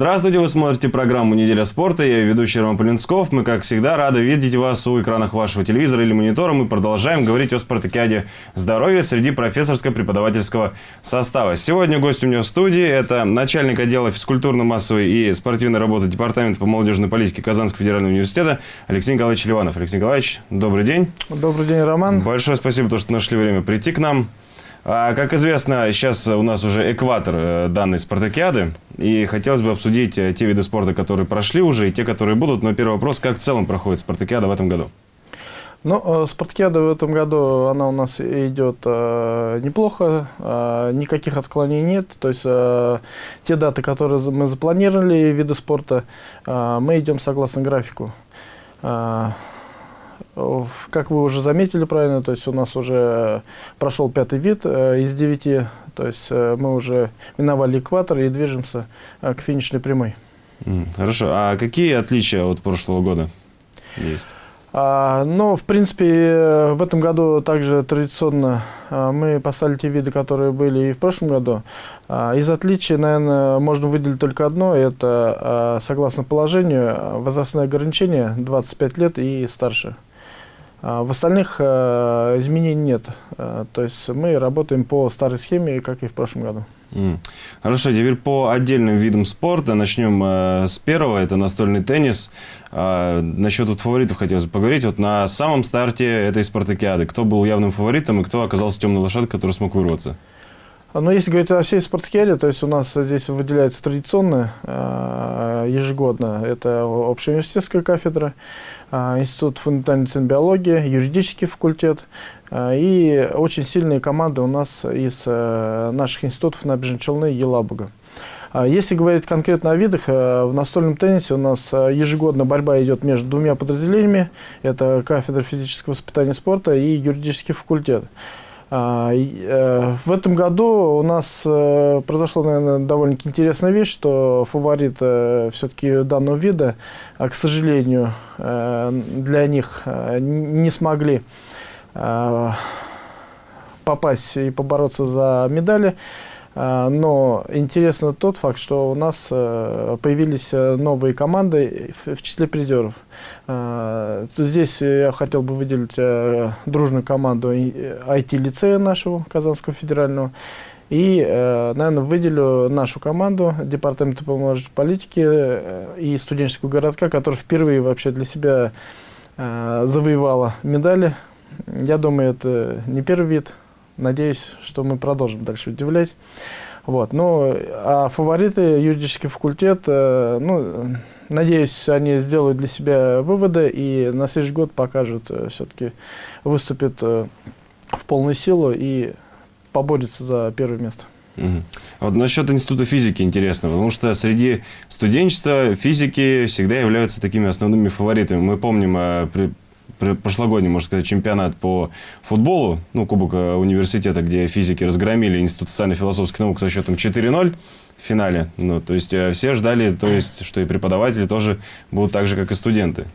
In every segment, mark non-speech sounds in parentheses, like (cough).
Здравствуйте, вы смотрите программу «Неделя спорта». Я ведущий Роман Полинсков. Мы, как всегда, рады видеть вас у экранах вашего телевизора или монитора. Мы продолжаем говорить о спартакиаде здоровья среди профессорско-преподавательского состава. Сегодня гость у меня в студии – это начальник отдела физкультурно-массовой и спортивной работы Департамента по молодежной политике Казанского федерального университета Алексей Николаевич Ливанов. Алексей Николаевич, добрый день. Добрый день, Роман. Большое спасибо, что нашли время прийти к нам. А, как известно, сейчас у нас уже экватор э, данной спартакиады, и хотелось бы обсудить э, те виды спорта, которые прошли уже, и те, которые будут. Но первый вопрос, как в целом проходит спартакиада в этом году? Ну, э, спартакиада в этом году, она у нас идет э, неплохо, э, никаких отклонений нет. То есть э, те даты, которые мы запланировали, виды спорта, э, мы идем согласно графику. Э, как вы уже заметили правильно, то есть у нас уже прошел пятый вид э, из девяти, то есть э, мы уже миновали экватор и движемся э, к финишной прямой. Хорошо. А какие отличия от прошлого года есть? А, ну, в принципе, в этом году также традиционно а, мы поставили те виды, которые были и в прошлом году. А, из отличий, наверное, можно выделить только одно. Это, согласно положению, возрастное ограничение 25 лет и старше. А в остальных э, изменений нет. Э, то есть мы работаем по старой схеме, как и в прошлом году. Хорошо, теперь по отдельным видам спорта. Начнем э, с первого, это настольный теннис. Э, насчет вот фаворитов хотелось бы поговорить. Вот на самом старте этой спартакиады, кто был явным фаворитом и кто оказался темной лошадкой, который смог вырваться? Но ну, если говорить о всей спартакиаде, то есть у нас здесь выделяется традиционно э, ежегодно. Это общеуниверситетская кафедра, э, Институт фундаментальной биологии, юридический факультет. Э, и очень сильные команды у нас из наших институтов Набережной Челны и Елабуга. Если говорить конкретно о видах, в настольном теннисе у нас ежегодно борьба идет между двумя подразделениями. Это кафедра физического воспитания спорта и юридический факультет. А, э, в этом году у нас э, произошла, наверное, довольно-таки интересная вещь, что фаворит э, все-таки данного вида, а, к сожалению, для них не смогли попасть и побороться за медали. А, но интересно тот факт, что у нас э, появились э, новые команды в числе призеров. А, здесь я хотел бы выделить э, дружную команду IT-лицея нашего, Казанского федерального. И, наверное, выделю нашу команду Департамента по молодежной политике и студенческого городка, которая впервые вообще для себя завоевала медали. Я думаю, это не первый вид Надеюсь, что мы продолжим дальше удивлять. Вот. Ну, а фавориты, юридический факультет, э, ну, надеюсь, они сделают для себя выводы и на следующий год покажут, э, все-таки выступят э, в полную силу и поборются за первое место. Угу. Вот насчет института физики интересно, потому что среди студенчества физики всегда являются такими основными фаворитами. Мы помним при прошлогодний, можно сказать, чемпионат по футболу, ну, Кубок э, университета, где физики разгромили Институт социально-философских наук со счетом 4-0 в финале. Ну, то есть, э, все ждали, то есть, что и преподаватели тоже будут так же, как и студенты.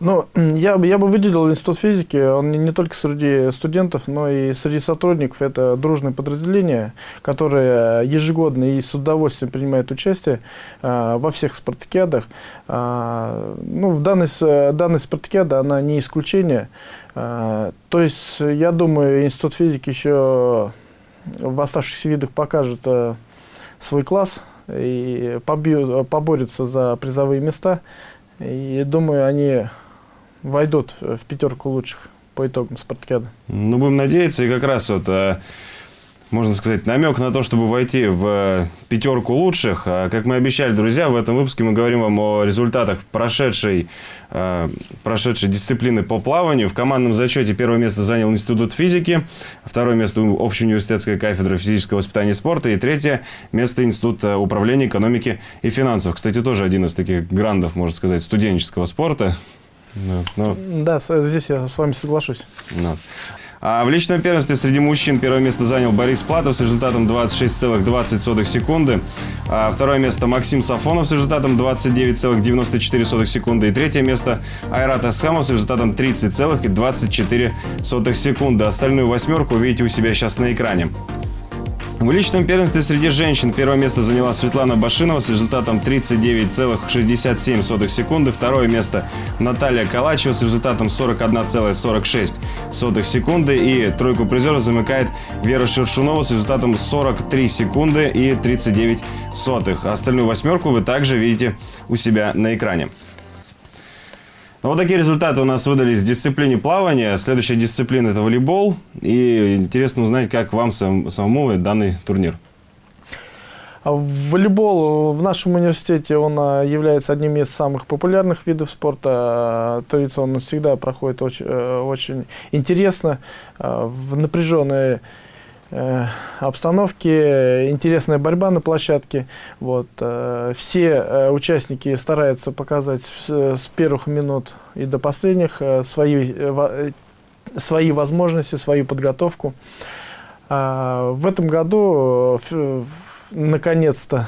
Ну, я, я бы выделил Институт физики, он не, не только среди студентов, но и среди сотрудников. Это дружное подразделение, которое ежегодно и с удовольствием принимает участие э, во всех спартакиадах. Э, ну, в данной, данной спартакиаде она не исключение. Э, то есть, я думаю, Институт физики еще в оставшихся видах покажет э, свой класс и побьют, поборется за призовые места. И думаю, они войдут в пятерку лучших по итогам спартакиады. Ну, будем надеяться. И как раз вот, э, можно сказать, намек на то, чтобы войти в э, пятерку лучших. А, как мы обещали, друзья, в этом выпуске мы говорим вам о результатах прошедшей, э, прошедшей дисциплины по плаванию. В командном зачете первое место занял Институт физики, второе место общеуниверситетская кафедра физического воспитания и спорта и третье место Институт управления экономики и финансов. Кстати, тоже один из таких грандов, можно сказать, студенческого спорта. Да, ну, да, здесь я с вами соглашусь. Ну. А в личном первенстве среди мужчин первое место занял Борис Платов с результатом 26,20 секунды. А второе место Максим Сафонов с результатом 29,94 секунды. И третье место Айрат Асхамов с результатом 30,24 секунды. Остальную восьмерку увидите у себя сейчас на экране. В личном первенстве среди женщин первое место заняла Светлана Башинова с результатом 39,67 секунды. Второе место Наталья Калачева с результатом 41,46 секунды. И тройку призеров замыкает Вера Шершунова с результатом 43 секунды и 39 сотых. Остальную восьмерку вы также видите у себя на экране. Ну, вот такие результаты у нас выдались в дисциплине плавания. Следующая дисциплина – это волейбол. И интересно узнать, как вам сам, самому данный турнир. А волейбол в нашем университете он а, является одним из самых популярных видов спорта. А, традиционно всегда проходит очень, э, очень интересно, в напряженной обстановки, интересная борьба на площадке. Вот. Э, все э, участники стараются показать с первых минут и до последних свои, свои возможности, свою подготовку. В этом году, наконец-то,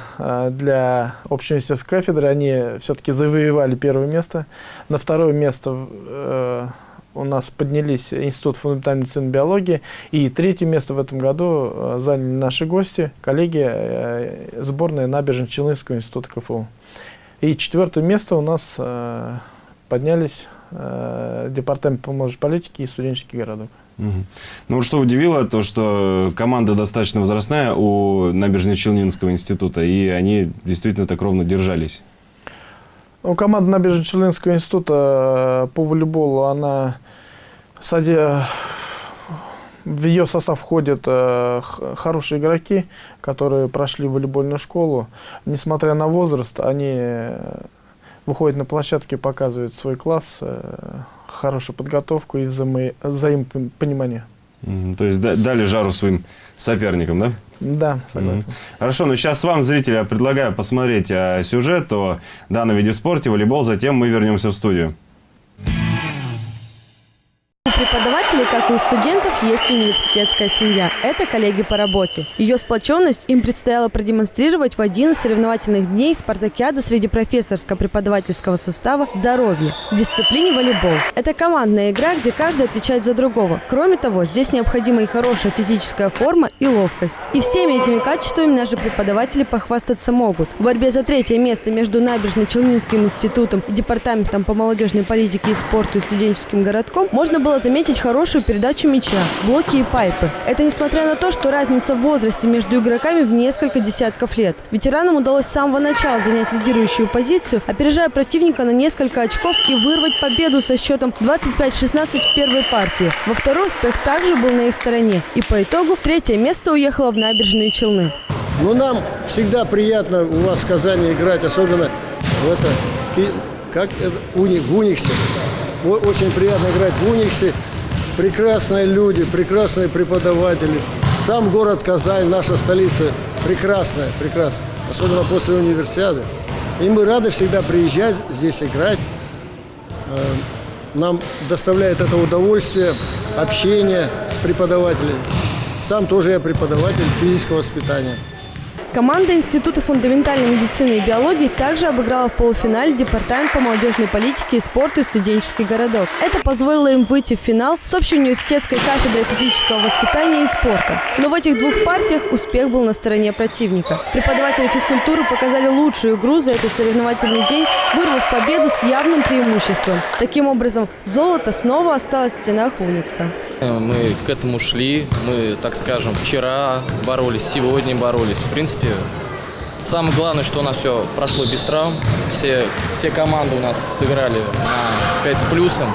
для общеуниверситетской кафедры они все-таки завоевали первое место. На второе место у нас поднялись Институт фундаментальной медицины биологии. И третье место в этом году э, заняли наши гости, коллеги, э, сборная Набережно-Челнинского института КФУ. И четвертое место у нас э, поднялись Департамент по молодежной и студенческий городок. Ну что удивило, то что команда достаточно возрастная у Набережно-Челнинского института, и они действительно так ровно держались. Ну, команда Набережно-Челнинского института по волейболу, она в ее состав входят э, хорошие игроки, которые прошли волейбольную школу. Несмотря на возраст, они э, выходят на площадке, показывают свой класс, э, хорошую подготовку и взаимо взаимопонимание. То есть дали жару своим соперникам, да? Да, согласен. Хорошо, ну сейчас вам, зрители, я предлагаю посмотреть а, сюжет о данном виде спорте, волейбол, затем мы вернемся в студию преподавателей, как и у студентов, есть университетская семья. Это коллеги по работе. Ее сплоченность им предстояло продемонстрировать в один из соревновательных дней спартакиады среди профессорско-преподавательского состава «Здоровье» в дисциплине волейбол. Это командная игра, где каждый отвечает за другого. Кроме того, здесь необходима и хорошая физическая форма и ловкость. И всеми этими качествами наши преподаватели похвастаться могут. В борьбе за третье место между Набережно-Челнинским институтом и Департаментом по молодежной политике и спорту и студенческим городком можно было заметить заметить хорошую передачу мяча, блоки и пайпы. Это несмотря на то, что разница в возрасте между игроками в несколько десятков лет. Ветеранам удалось с самого начала занять лидирующую позицию, опережая противника на несколько очков и вырвать победу со счетом 25-16 в первой партии. Во второй успех также был на их стороне. И по итогу третье место уехало в набережные Челны. Ну, нам всегда приятно у вас в Казани играть, особенно в это, как в Униксе. Очень приятно играть в Униксе прекрасные люди, прекрасные преподаватели. Сам город Казань, наша столица, прекрасная, прекрасная, особенно после универсиады. И мы рады всегда приезжать здесь играть. Э, нам доставляет это удовольствие, общение с преподавателями. Сам тоже я преподаватель физического воспитания. Команда Института фундаментальной медицины и биологии также обыграла в полуфинале Департамент по молодежной политике и спорту и студенческий городок. Это позволило им выйти в финал с общеуниверситетской кафедрой физического воспитания и спорта. Но в этих двух партиях успех был на стороне противника. Преподаватели физкультуры показали лучшую игру за этот соревновательный день, вырвав победу с явным преимуществом. Таким образом, золото снова осталось в стенах Уникса. Мы к этому шли, мы, так скажем, вчера боролись, сегодня боролись. В принципе, самое главное, что у нас все прошло без травм. Все, все команды у нас сыграли на 5 с плюсом.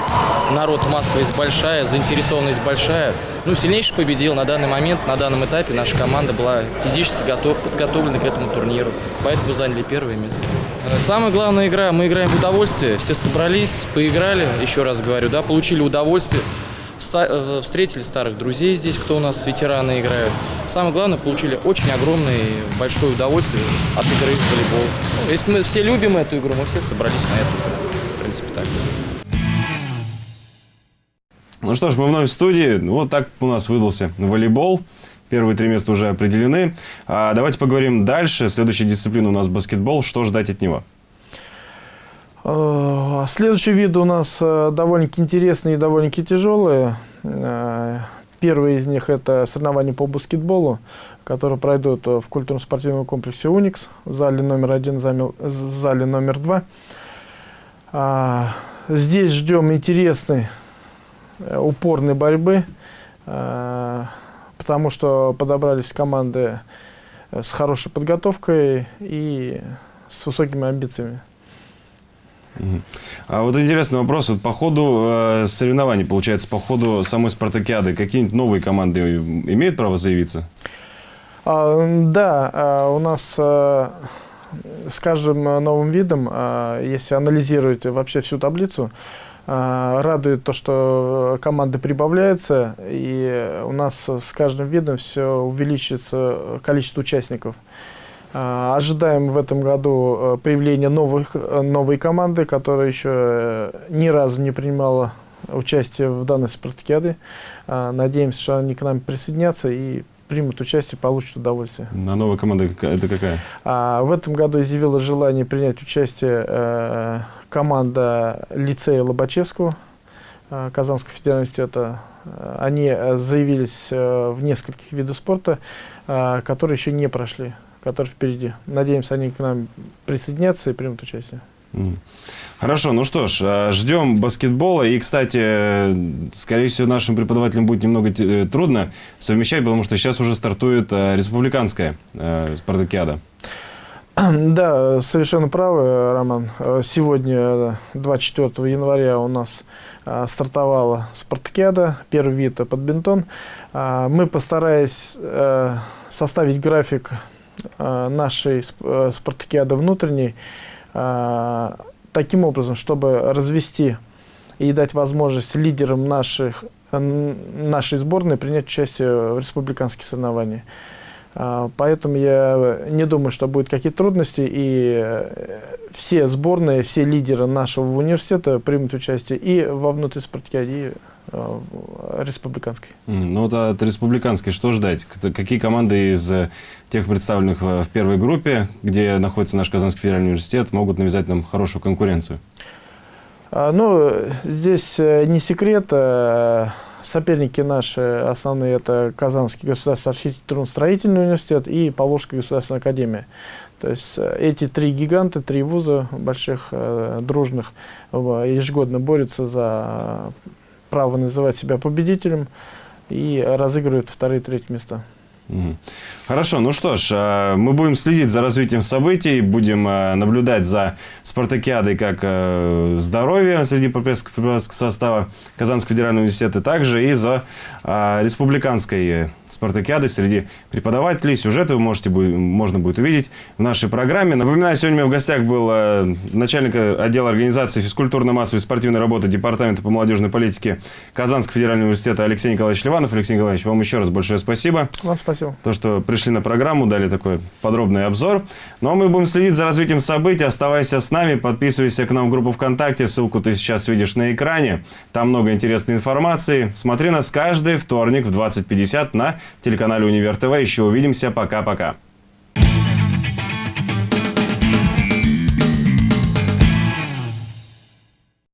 Народ, массовость большая, заинтересованность большая. Ну, сильнейший победил на данный момент, на данном этапе наша команда была физически готов, подготовлена к этому турниру. Поэтому заняли первое место. Самая главная игра, мы играем в удовольствие. Все собрались, поиграли, еще раз говорю, да, получили удовольствие. Э, встретили старых друзей здесь, кто у нас ветераны играют. Самое главное, получили очень огромное большое удовольствие от игры в волейбол. Ну, если мы все любим эту игру, мы все собрались на эту игру. В принципе, так. Ну что ж, мы вновь в студии. Вот так у нас выдался волейбол. Первые три места уже определены. А давайте поговорим дальше. Следующая дисциплина у нас баскетбол. Что ждать от него? Следующий вид у нас э, довольно-таки интересный и довольно-таки тяжелый. Э, Первый из них это соревнования по баскетболу, которые пройдут в культурно-спортивном комплексе «Уникс» в зале номер один, в зале номер два. А, здесь ждем интересной, э, упорной борьбы, а, потому что подобрались команды с хорошей подготовкой и с высокими амбициями. А вот интересный вопрос. Вот по ходу э, соревнований, получается, по ходу самой спартакиады, какие-нибудь новые команды имеют право заявиться? А, да, а, у нас а, с каждым новым видом, а, если анализировать вообще всю таблицу, а, радует то, что команды прибавляются, и у нас с каждым видом все увеличивается количество участников. А, ожидаем в этом году э, появления новых, э, новой команды, которая еще э, ни разу не принимала участие в данной спартакиаде. А, надеемся, что они к нам присоединятся и примут участие, получат удовольствие. А новая команда это какая? А, в этом году изъявила желание принять участие э, команда лицея Лобачевского э, Казанского федерального университета. Они заявились э, в нескольких видах спорта, э, которые еще не прошли которые впереди. Надеемся, они к нам присоединятся и примут участие. Хорошо, ну что ж, а, ждем баскетбола. И, кстати, скорее всего, нашим преподавателям будет немного э, трудно совмещать, потому что сейчас уже стартует э, республиканская э, спартакиада. (clears throat) Да, совершенно правы, Роман. Сегодня, 24 января, у нас стартовала спартакиада, первый вид под бинтон. Мы постарались составить график Э, нашей э, спартакиады внутренней э, таким образом, чтобы развести и дать возможность лидерам наших, нашей сборной принять участие в республиканских соревнованиях. Поэтому я не думаю, что будут какие-то трудности, и все сборные, все лидеры нашего университета примут участие и во внутренней спартакиаде, Э, республиканской. Ну вот от республиканской что ждать? Какие команды из э, тех представленных в первой группе, где находится наш Казанский федеральный университет, могут навязать нам хорошую конкуренцию? А, ну, здесь э, не секрет. Соперники наши основные это Казанский государственный архитектурно-строительный университет и Поволжская государственная академия. То есть эти три гиганта, три вуза больших, дружных, ежегодно борются за право называть себя победителем и разыгрывают вторые и третьи места. Хорошо, ну что ж, э, мы будем следить за развитием событий, будем э, наблюдать за спартакиадой как э, здоровье среди преподавательского состава Казанского федерального университета, также и за республиканской спартакиадой среди преподавателей. Сюжеты вы можете, можно будет увидеть в нашей программе. Напоминаю, сегодня у меня в гостях был начальник отдела организации физкультурно-массовой спортивной работы Департамента по молодежной политике Казанского федерального университета Алексей Николаевич Ливанов. Алексей Николаевич, вам еще раз большое спасибо. Вам спасибо. То, что пришли на программу, дали такой подробный обзор. Ну а мы будем следить за развитием событий. Оставайся с нами, подписывайся к нам в группу ВКонтакте. Ссылку ты сейчас видишь на экране. Там много интересной информации. Смотри нас каждый вторник в 20.50 на телеканале Универ ТВ. Еще увидимся. Пока-пока.